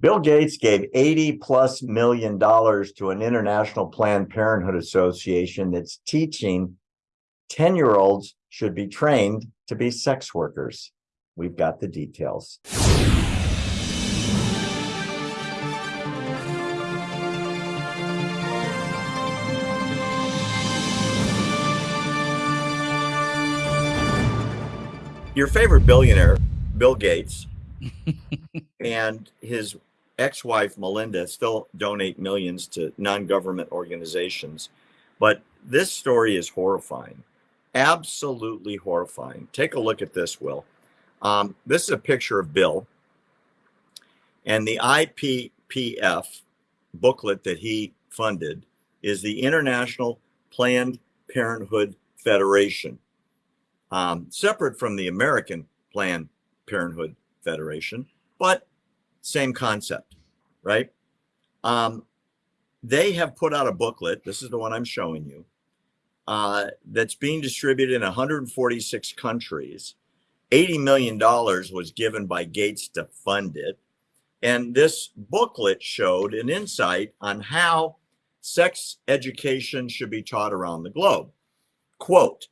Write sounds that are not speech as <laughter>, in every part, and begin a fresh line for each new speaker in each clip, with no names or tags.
Bill Gates gave 80 plus million dollars to an international Planned Parenthood Association that's teaching 10 year olds should be trained to be sex workers. We've got the details. Your favorite billionaire, Bill Gates, <laughs> and his ex-wife Melinda still donate millions to non-government organizations. But this story is horrifying, absolutely horrifying. Take a look at this, Will. Um, this is a picture of Bill and the IPPF booklet that he funded is the International Planned Parenthood Federation, um, separate from the American Planned Parenthood Federation, but same concept, right? Um, they have put out a booklet. This is the one I'm showing you. Uh, that's being distributed in 146 countries. $80 million was given by Gates to fund it. And this booklet showed an insight on how sex education should be taught around the globe. Quote,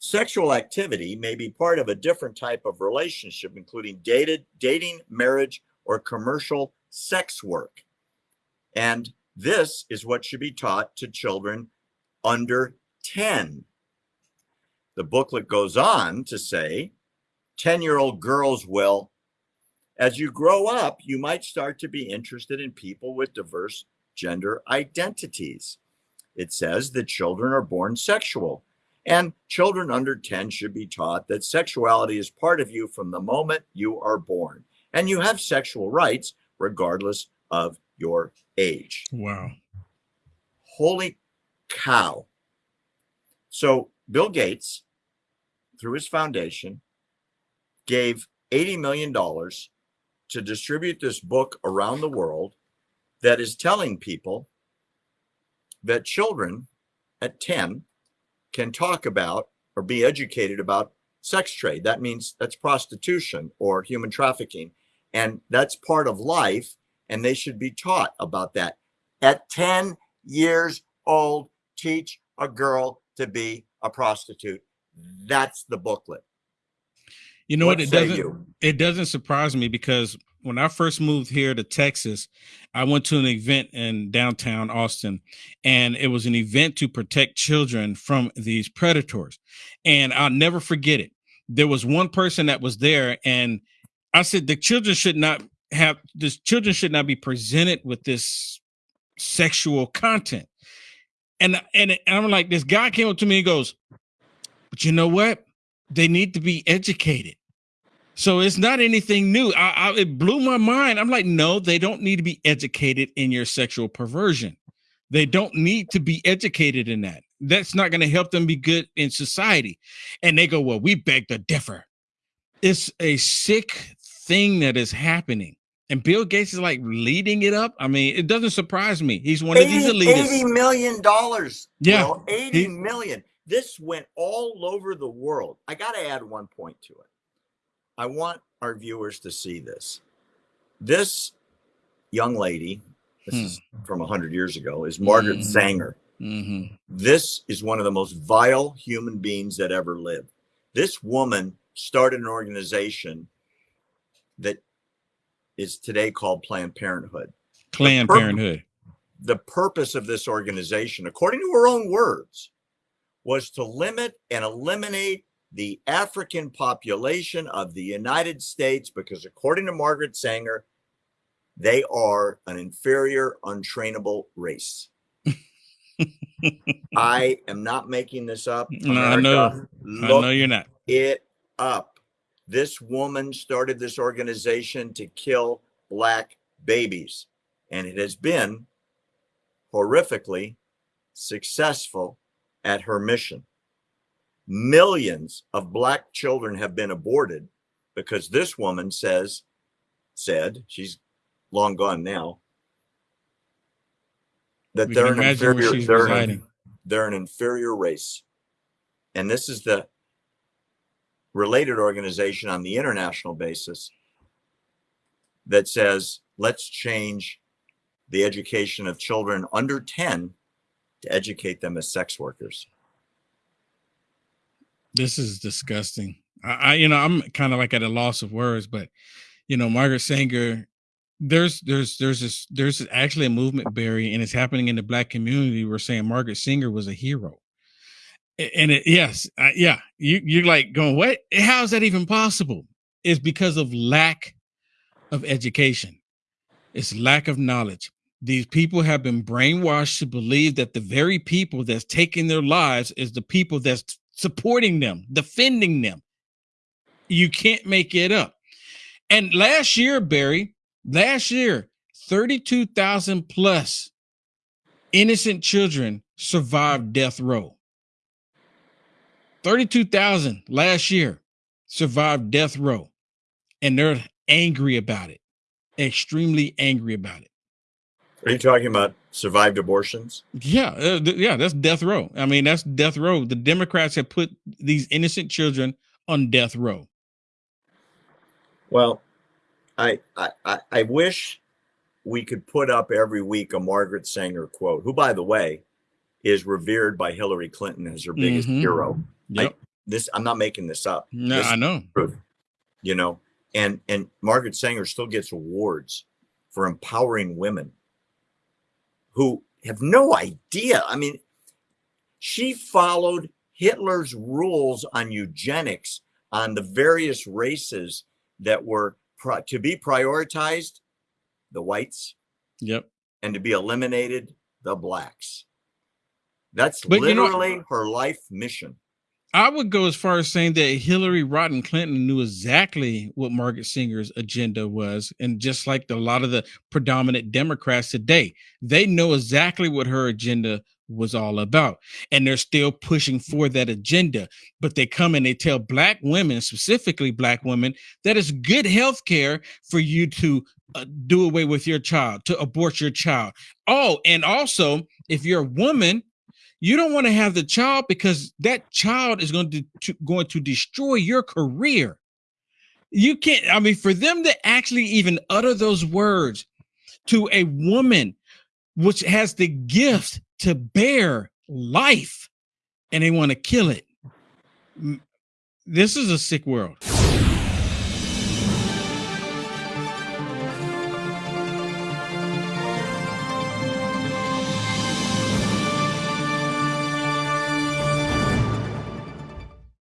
Sexual activity may be part of a different type of relationship, including dated, dating, marriage, or commercial sex work. And this is what should be taught to children under 10. The booklet goes on to say 10 year old girls will, as you grow up, you might start to be interested in people with diverse gender identities. It says that children are born sexual and children under 10 should be taught that sexuality is part of you from the moment you are born. And you have sexual rights regardless of your age.
Wow.
Holy cow. So Bill Gates, through his foundation, gave $80 million to distribute this book around the world that is telling people that children at 10 can talk about or be educated about sex trade. That means that's prostitution or human trafficking. And that's part of life. And they should be taught about that. At 10 years old, teach a girl to be a prostitute. That's the booklet.
You know what? what it doesn't you? it doesn't surprise me because when I first moved here to Texas, I went to an event in downtown Austin, and it was an event to protect children from these predators. And I'll never forget it. There was one person that was there, and I said the children should not have this children should not be presented with this sexual content. And and, I'm like, this guy came up to me and goes, But you know what? They need to be educated so it's not anything new. I, I, it blew my mind. I'm like, no, they don't need to be educated in your sexual perversion. They don't need to be educated in that. That's not going to help them be good in society. And they go, well, we beg to differ. It's a sick thing that is happening. And Bill Gates is like leading it up. I mean, it doesn't surprise me. He's one 80, of these elitists.
$80 million.
Yeah.
Well, 80 he, million. This went all over the world. I got to add one point to it. I want our viewers to see this. This young lady, this hmm. is from 100 years ago, is Margaret mm-hmm. Sanger. Mm-hmm. This is one of the most vile human beings that ever lived. This woman started an organization that is today called Planned Parenthood.
Planned the Parenthood.
The purpose of this organization, according to her own words, was to limit and eliminate the African population of the United States because, according to Margaret Sanger, they are an inferior, untrainable race. <laughs> I am not making this up.
No, I know. I know you're not.
It up. This woman started this organization to kill black babies, and it has been horrifically successful at her mission. Millions of black children have been aborted because this woman says said she's long gone now that they're an inferior they're an, they're an inferior race. And this is the related organization on the international basis that says let's change the education of children under 10 to educate them as sex workers.
This is disgusting. I, I you know, I'm kind of like at a loss of words, but you know, Margaret Sanger, there's there's there's this there's actually a movement, Barry, and it's happening in the black community. We're saying Margaret Sanger was a hero. And it, yes, uh, yeah, you you're like going, what? How is that even possible? It's because of lack of education. It's lack of knowledge. These people have been brainwashed to believe that the very people that's taking their lives is the people that's supporting them, defending them. You can't make it up. And last year, Barry, last year, 32,000 plus innocent children survived death row. 32,000 last year survived death row. And they're angry about it, extremely angry about it.
Are you talking about survived abortions?
Yeah, uh, yeah, that's death row. I mean, that's death row. The Democrats have put these innocent children on death row.
Well, I I I wish we could put up every week a Margaret Sanger quote, who, by the way, is revered by Hillary Clinton as her biggest mm-hmm. hero. Yep. I, this I'm not making this up.
No,
this
I know.
You know, and and Margaret Sanger still gets awards for empowering women who have no idea. I mean, she followed Hitler's rules on eugenics on the various races that were pro- to be prioritized the whites.
Yep.
And to be eliminated the blacks. That's but literally you know, her life mission.
I would go as far as saying that Hillary Rodham Clinton knew exactly what Margaret Sanger's agenda was. And just like a lot of the predominant Democrats today, they know exactly what her agenda was all about. And they're still pushing for that agenda. But they come and they tell Black women, specifically Black women, that it's good health care for you to uh, do away with your child, to abort your child. Oh, and also, if you're a woman, you don't want to have the child because that child is going to, to going to destroy your career. You can't. I mean, for them to actually even utter those words to a woman which has the gift to bear life, and they want to kill it. This is a sick world.